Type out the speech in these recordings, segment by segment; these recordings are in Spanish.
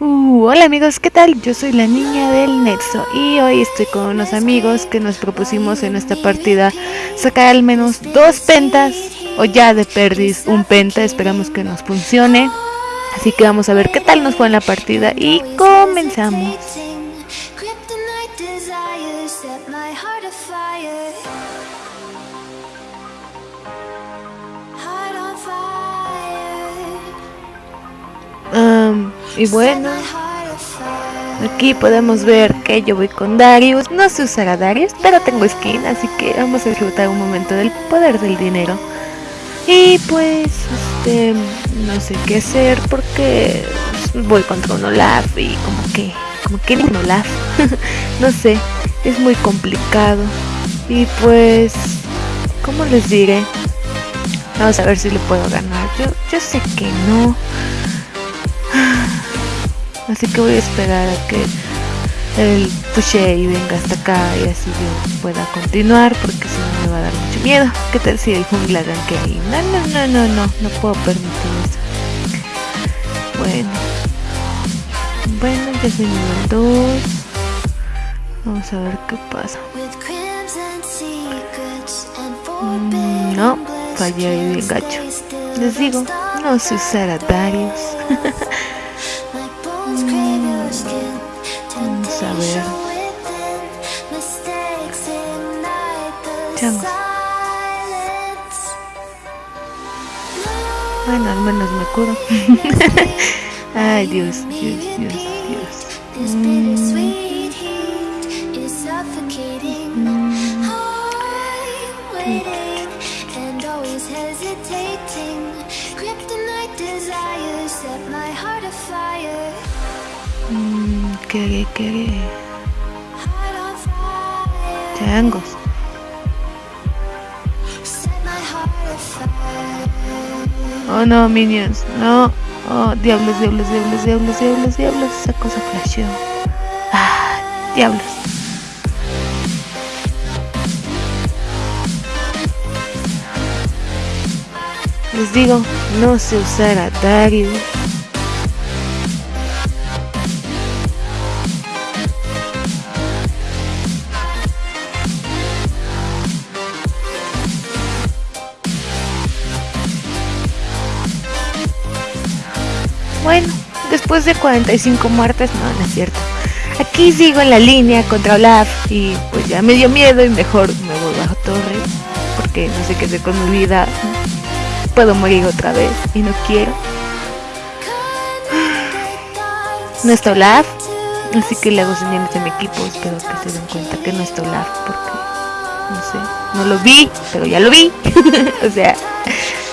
Uh, hola amigos, ¿qué tal? Yo soy la niña del Nexo y hoy estoy con unos amigos que nos propusimos en esta partida sacar al menos dos pentas o ya de perdiz un penta, esperamos que nos funcione. Así que vamos a ver qué tal nos fue en la partida y comenzamos. Y bueno, aquí podemos ver que yo voy con Darius. No se usará Darius, pero tengo skin, así que vamos a disfrutar un momento del poder del dinero. Y pues, este, no sé qué hacer porque voy contra un Olaf y como que, como que un Olaf. no sé, es muy complicado. Y pues, ¿cómo les diré? Vamos a ver si le puedo ganar. Yo, yo sé que no. Así que voy a esperar a que el pushe y venga hasta acá y así yo pueda continuar porque si no me va a dar mucho miedo. ¿Qué tal si el jungla que ahí? No, no, no, no, no, no puedo permitir eso. Bueno. Bueno, ya soy nivel 2. Vamos a ver qué pasa. Mm, no, fallé ahí bien gacho. Les digo, no se usará Darius. Bueno, al menos me curo. Ay, Dios, Dios, Dios, Dios. Mm. Mm. Mm. mm. ¿Qué, qué? Changos. Oh no, minions. No. Oh, diablos, diablos, diablos, diablos, diablos, diablos. Esa cosa flasheó. Ah, diablos. Les digo, no se usará Darius. De 45 muertes, no, no es cierto. Aquí sigo en la línea contra Olaf y pues ya me dio miedo y mejor me voy bajo torre porque no sé qué hacer con mi vida. Puedo morir otra vez y no quiero. No está Olaf, así que le hago señales a mi equipo. Espero que se den cuenta que no está Olaf porque no sé, no lo vi, pero ya lo vi. o sea,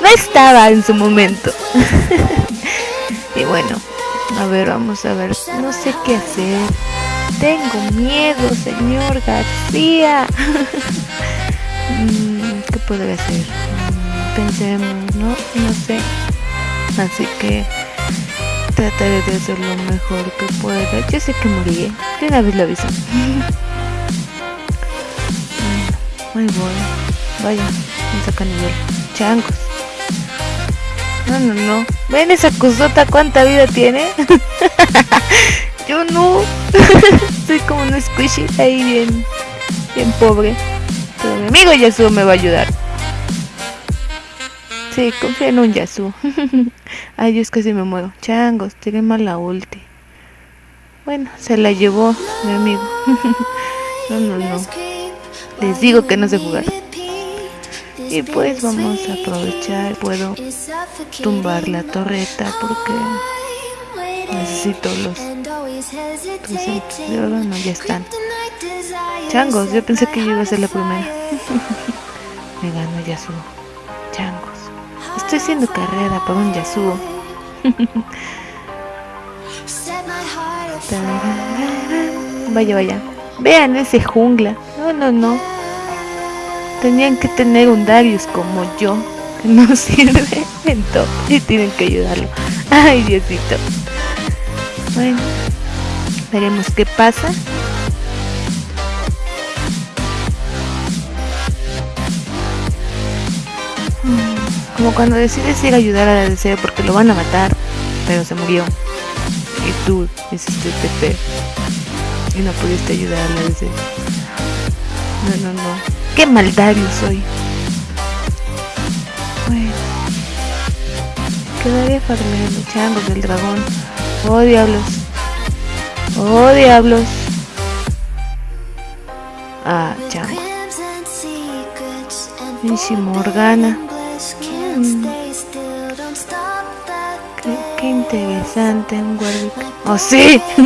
no estaba en su momento. Y bueno, a ver, vamos a ver. No sé qué hacer. Tengo miedo, señor García. Mm, ¿Qué podría hacer? Mm, pensemos, ¿no? No sé. Así que trataré de hacer lo mejor que pueda. Yo sé que moriré. De una vez lo aviso. Muy bueno. Vaya, me saca nivel. Changos. No, no, no. ¿Ven esa cosota cuánta vida tiene? Yo no. Soy como un squishy ahí bien, bien pobre. Pero mi amigo Yasuo me va a ayudar. Sí, confía en un Yasuo. Ay, Dios, casi me muero. Changos, tiene mala ulti. Bueno, se la llevó mi amigo. no, no, no. Les digo que no sé jugar y pues vamos a aprovechar puedo tumbar la torreta porque necesito los de oro no ya están. Changos yo pensé que yo iba a ser la primera. me gano Yasuo changos. Estoy haciendo carrera por un Yasuo vaya vaya. Vean ese jungla. No no no Tenían que tener un Darius como yo, que no sirve en todo y tienen que ayudarlo. Ay, Diosito. Bueno, veremos qué pasa. Como cuando decides ir a ayudar a la deseo porque lo van a matar, pero se murió. Y tú hiciste TP y no pudiste ayudarle a ese. No, no, no. ¡Qué maldario soy! Bueno. Quedaría farmeando changos del dragón. ¡Oh, diablos! ¡Oh, diablos! Ah, chango. Pinche Morgana. Mm. Qué, qué, interesante un Warwick. ¡Oh, sí!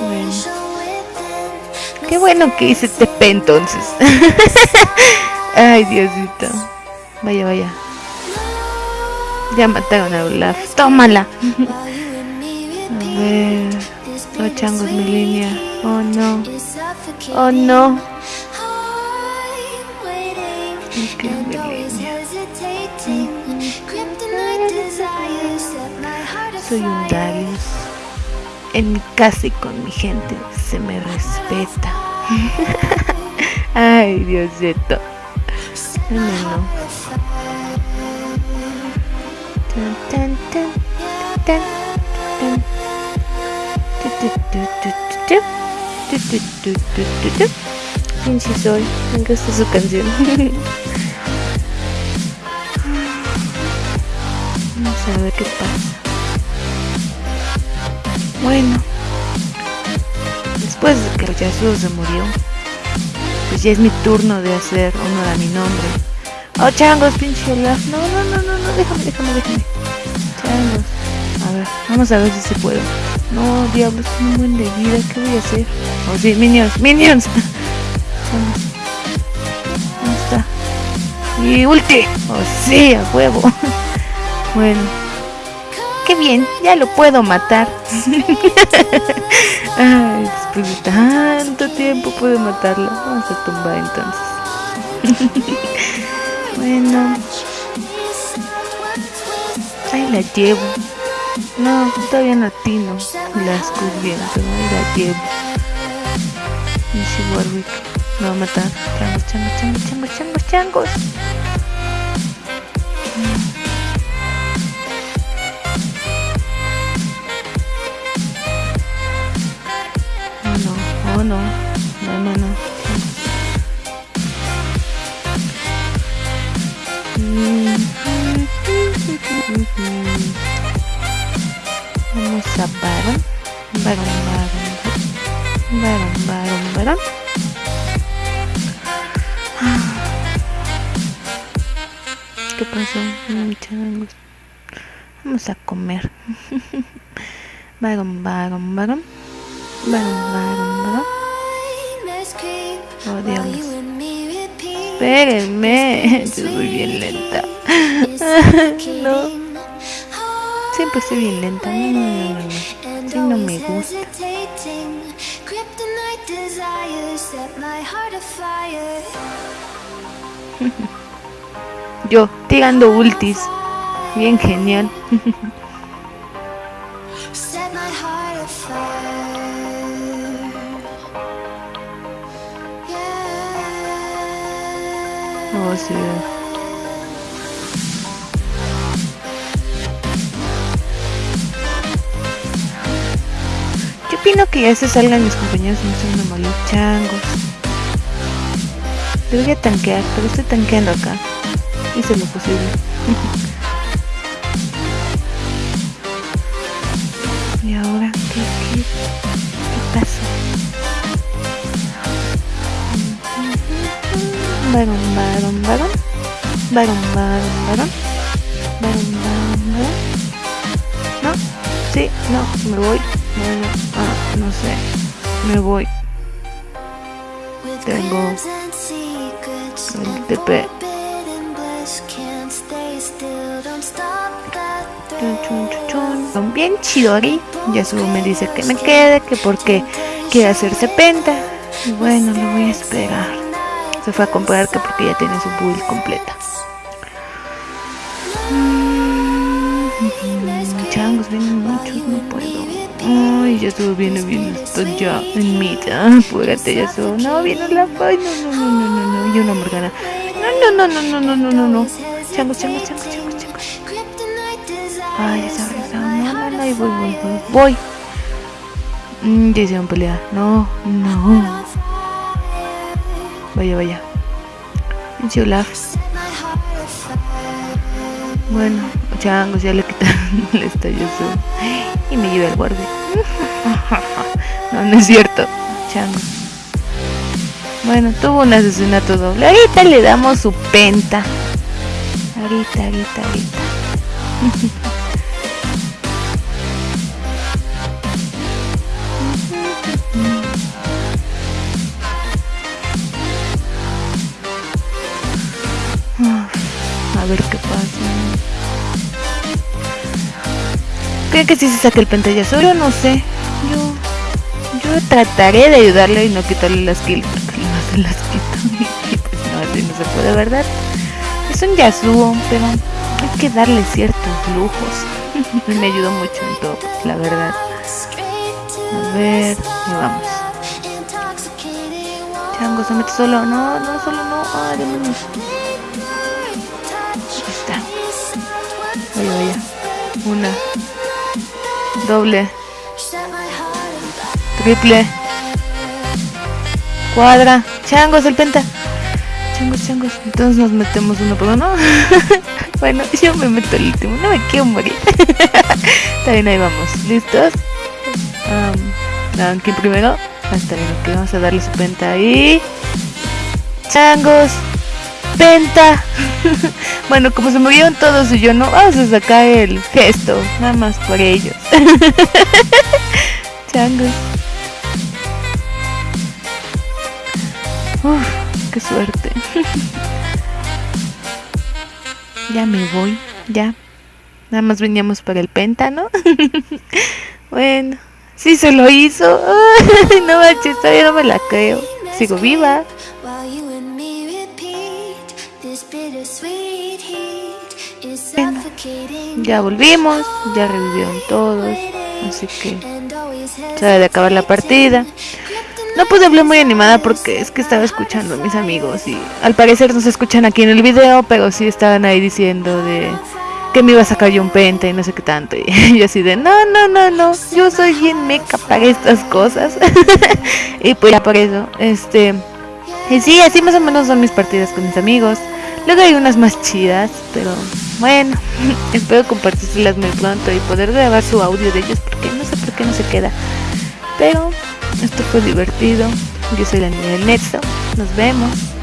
bueno. Qué bueno que hice TP entonces. Ay, Diosito. Vaya, vaya. Ya mataron a Olaf. Tómala. a ver. Oh, changos, mi línea. Oh, no. Oh, no. Línea. Soy un Darius. En mi casa y con mi gente se me respeta. Ay, Diosito. No, no. Tan, tan, tan, ¿Quién sí soy? Bueno, después de que Yasuo se murió, pues ya es mi turno de hacer honor a mi nombre. Oh, changos, pinche Olaf. No, no, no, no, no, déjame, déjame, déjame. Changos. A ver, vamos a ver si se puede. No, diablos, un buen de vida. ¿Qué voy a hacer? Oh, sí, minions, minions. Changos. ¿Dónde está? Y ulti. Oh, sí, a huevo. bueno. Qué bien, ya lo puedo matar. tanto tiempo puedo matarlo. Vamos a tumbar entonces. Bueno. Ahí la llevo. No, todavía no atino. Las pero ahí la llevo. Y si Warwick me va a matar. Changos, changos, changos, changos, changos, changos. No, no, no, no. Vamos a varón, varón, varón, varón, varón, varón. ¿Qué pasó? Vamos a comer. Varón, varón. Varón, varón, varón. Oh, Dios. Espérenme. Yo soy bien lenta. no. Siempre estoy bien lenta. No, no, no, no. Sí, no me gusta. Yo, tirando ultis. Bien genial. Sí. Yo opino que ya se salgan mis compañeros no sean una malos changos. Debería tanquear, pero estoy tanqueando acá. Hice lo posible. ¿Y ahora qué, qué, qué pasó? Varón. Varón, varón, varón. Varón. No, sí, no, me voy. Bueno, ah, no sé. Me voy. Tengo el TP. Son bien chidori. Yasuo me dice que me quede, que porque quiere hacerse penta. Y bueno, lo voy a esperar. Se fue a comprar que porque ya tiene su build completa. Ay, ya estuvo viene bien esto ya en mitad. Apúrate, ya estuvo. No, viene la Ay, no, no, no, no, no, no. Y una Morgana. No, no, no, no, no, no, no, no, no. Changos, changos, changos, changos, changos. Ay, esa No, no, no, Ay, voy, voy, voy. Voy. Mm, ya hicieron pelea. No, no. Vaya, vaya. Pinche Olaf. Bueno, changos, ya le quitaron el estalloso. Y me lleva el guardia. No, no es cierto. Changos. Bueno, tuvo un asesinato doble. Ahorita le damos su penta. Ahorita, ahorita, ahorita. A ver qué pasa. ¿Creen que si se saque el pantalla solo? No sé. Yo, trataré de ayudarle y no quitarle las porque no se las quito. No, así no se puede, ¿verdad? Es un Yasuo, pero hay que darle ciertos lujos. Me ayudó mucho en todo, la verdad. A ver, y vamos. Chango, se mete solo. No, no, solo no. Ay, demonios. Ahí está. Vaya, vaya. Una. Doble. Triple. Cuadra. Changos, el penta. Changos, changos. Entonces nos metemos uno por uno. bueno, yo me meto el último. No me quiero morir. Bien, ahí vamos. ¿Listos? ¿Quién primero? Hasta bien. Vamos a darle su penta ahí. Changos. Penta. bueno, como se movieron todos y yo no, vamos a sacar el gesto. Nada más por ellos. Changos. Ya me voy, ya. Nada más veníamos para el péntano. bueno, sí se lo hizo. no manches, todavía no me la creo. Sigo viva. Bueno, ya volvimos, ya revivieron todos, así que se de acabar la partida. No pude hablar muy animada porque es que estaba escuchando a mis amigos y al parecer no se escuchan aquí en el video, pero sí estaban ahí diciendo de que me iba a sacar yo un penta y no sé qué tanto. Y yo así de, no, no, no, no, yo soy bien meca para estas cosas. y pues ya por eso, este... Y sí, así más o menos son mis partidas con mis amigos. Luego hay unas más chidas, pero bueno, espero compartírselas muy pronto y poder grabar su audio de ellos porque no sé por qué no se queda. Pero esto fue divertido. Yo soy la niña del Nexo. Nos vemos.